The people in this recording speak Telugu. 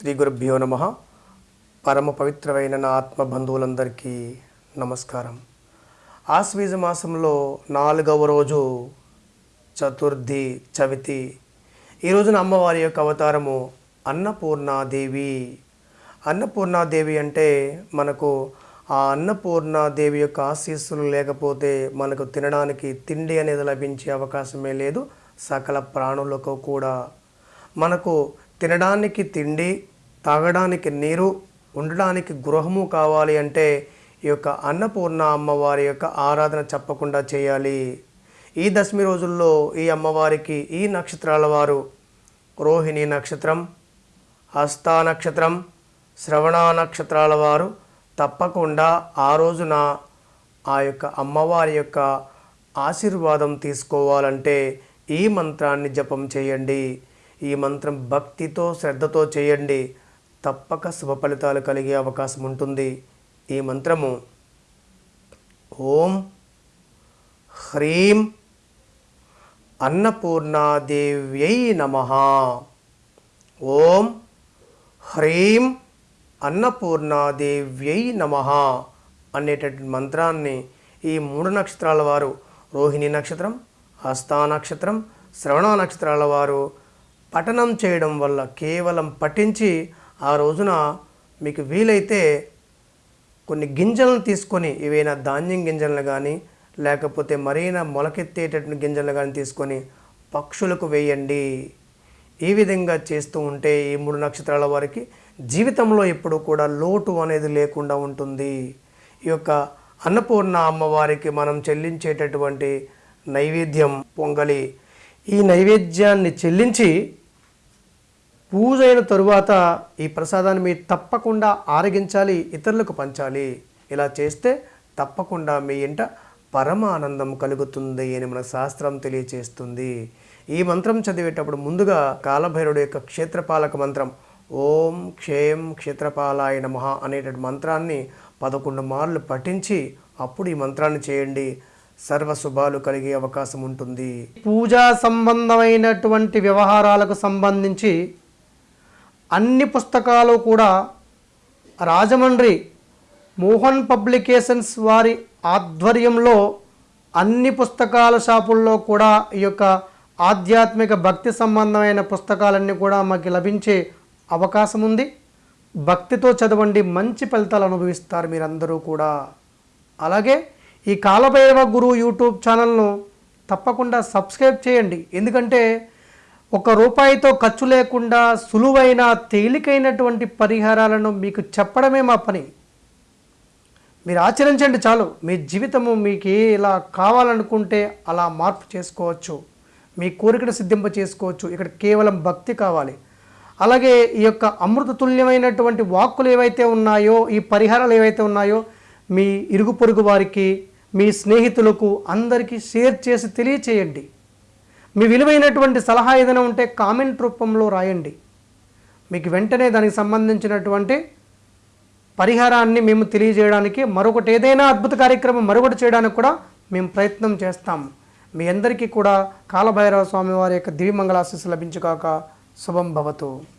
శ్రీ గురుభ్యో నమ. పరమ పవిత్రమైన నా ఆత్మ బంధువులందరికీ నమస్కారం. ఆశ్వీజ మాసంలో నాలుగవ రోజు చతుర్థి చవితి. ఈ రోజున అమ్మవారి యొక్క అవతారము అన్నపూర్ణాదేవి. అన్నపూర్ణాదేవి అంటే మనకు ఆ అన్నపూర్ణాదేవి యొక్క ఆశీస్సులు లేకపోతే మనకు తినడానికి తిండి అనేది లభించే అవకాశమే లేదు. సకల ప్రాణులకు కూడా మనకు తినడానికి తిండి తాగడానికి నీరు ఉండడానికి గృహము కావాలి అంటే ఈ యొక్క అన్నపూర్ణ అమ్మవారి యొక్క ఆరాధన చెప్పకుండా చేయాలి. ఈ దశమి రోజుల్లో ఈ అమ్మవారికి ఈ నక్షత్రాల వారు రోహిణి నక్షత్రం హస్తా నక్షత్రం శ్రవణ నక్షత్రాల వారు తప్పకుండా ఆ రోజున ఆ యొక్క అమ్మవారి యొక్క ఆశీర్వాదం తీసుకోవాలంటే ఈ మంత్రాన్ని జపం చేయండి. ఈ మంత్రం భక్తితో శ్రద్ధతో చేయండి. తప్పక శుభ ఫలితాలు కలిగే అవకాశం ఉంటుంది. ఈ మంత్రము ఓం హ్రీం అన్నపూర్ణాదేవ్యై నమ. ఓం హ్రీం అన్నపూర్ణాదేవ్యై నమ అనేటటువంటి మంత్రాన్ని ఈ మూడు నక్షత్రాల వారు రోహిణి నక్షత్రం హస్తా నక్షత్రం శ్రవణ నక్షత్రాల వారు పఠనం చేయడం వల్ల కేవలం పఠించి ఆ రోజున మీకు వీలైతే కొన్ని గింజలను తీసుకొని ఏవైనా ధాన్యం గింజలను కానీ లేకపోతే మరైనా మొలకెత్తేటటువంటి గింజలను కానీ తీసుకొని పక్షులకు వేయండి. ఈ విధంగా చేస్తూ ఉంటే ఈ మూడు నక్షత్రాల వారికి జీవితంలో ఎప్పుడు కూడా లోటు అనేది లేకుండా ఉంటుంది. ఈ యొక్క అన్నపూర్ణ అమ్మవారికి మనం చెల్లించేటటువంటి నైవేద్యం పొంగలి. ఈ నైవేద్యాన్ని చెల్లించి పూజ అయిన తరువాత ఈ ప్రసాదాన్ని మీరు తప్పకుండా ఆరగించాలి ఇతరులకు పంచాలి. ఇలా చేస్తే తప్పకుండా మీ ఇంట పరమ ఆనందం కలుగుతుంది అని మన శాస్త్రం తెలియచేస్తుంది. ఈ మంత్రం చదివేటప్పుడు ముందుగా కాలభైరుడు యొక్క క్షేత్రపాలక మంత్రం ఓం క్షేం క్షేత్రపాలాయ మహా అనేటువంటి మంత్రాన్ని పదకొండు మార్లు పఠించి అప్పుడు ఈ మంత్రాన్ని చేయండి. సర్వ శుభాలు కలిగే అవకాశం ఉంటుంది. పూజా సంబంధమైనటువంటి వ్యవహారాలకు సంబంధించి అన్ని పుస్తకాలు కూడా రాజమండ్రి మోహన్ పబ్లికేషన్స్ వారి ఆధ్వర్యంలో అన్ని పుస్తకాల షాపుల్లో కూడా ఈ యొక్క ఆధ్యాత్మిక భక్తి సంబంధమైన పుస్తకాలన్నీ కూడా మాకు లభించే అవకాశం ఉంది. భక్తితో చదవండి మంచి ఫలితాలు అనుభవిస్తారు మీరందరూ కూడా. అలాగే ఈ కాలభైరవ గురువు యూట్యూబ్ ఛానల్ను తప్పకుండా సబ్స్క్రైబ్ చేయండి. ఎందుకంటే ఒక రూపాయితో ఖర్చు లేకుండా సులువైన తేలికైనటువంటి పరిహారాలను మీకు చెప్పడమే మా పని. మీరు ఆచరించండి చాలు. మీ జీవితము మీకు ఇలా కావాలనుకుంటే అలా మార్పు చేసుకోవచ్చు. మీ కోరికను సిద్ధింప చేసుకోవచ్చు. ఇక్కడ కేవలం భక్తి కావాలి. అలాగే ఈ యొక్క అమృతతుల్యమైనటువంటి వాక్కులు ఏవైతే ఉన్నాయో ఈ పరిహారాలు ఏవైతే ఉన్నాయో మీ ఇరుగు పొరుగు వారికి మీ స్నేహితులకు అందరికీ షేర్ చేసి తెలియచేయండి. మీ విలువైనటువంటి సలహా ఏదైనా ఉంటే కామెంట్ రూపంలో రాయండి. మీకు వెంటనే దానికి సంబంధించినటువంటి పరిహారాన్ని మేము తెలియజేయడానికి మరొకటి ఏదైనా అద్భుత కార్యక్రమం మరొకటి చేయడానికి కూడా మేము ప్రయత్నం చేస్తాం. మీ అందరికీ కూడా కాలభైరవ స్వామి వారి యొక్క దివ్యమంగళాశీస్సు లభించుగాక. శుభం భవతు.